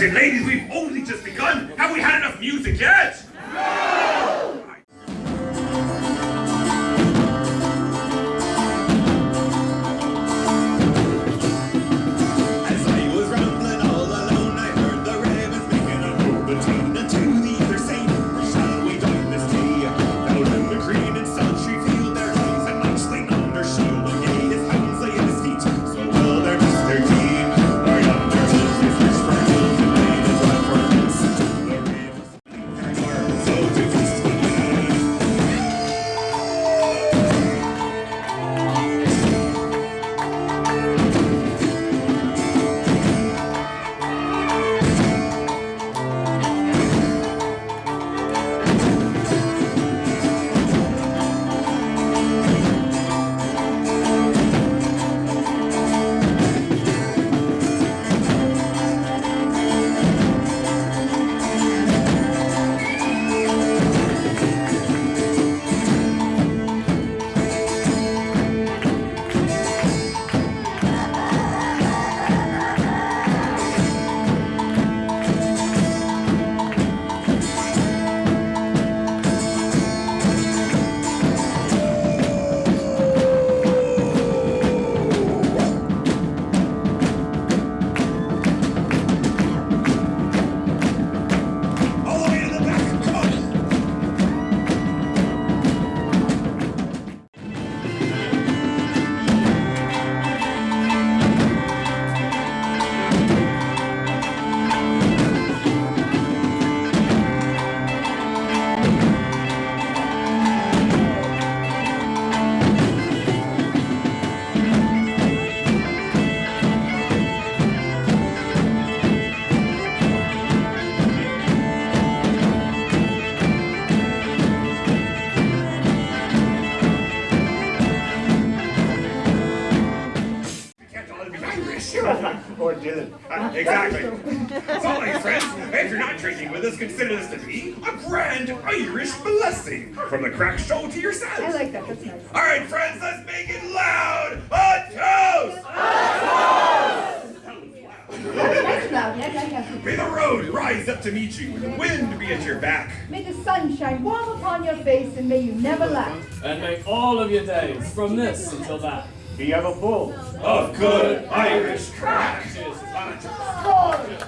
Ladies, we've only just begun. Have we had enough music yet? Bob Dylan. Uh, exactly. So, my friends, if you're not drinking with us, consider this to be a grand Irish blessing from the crack show to yourselves. I like that. That's nice. All right, friends, let's make it loud. A toast! That's loud. Yeah, yeah, yeah. May the road rise up to meet you, and the wind be at your back. May the sun shine warm upon your face, and may you never lack. And may all of your days, from this until that, Be ever full. Of good Irish crack. Cheers. Lord,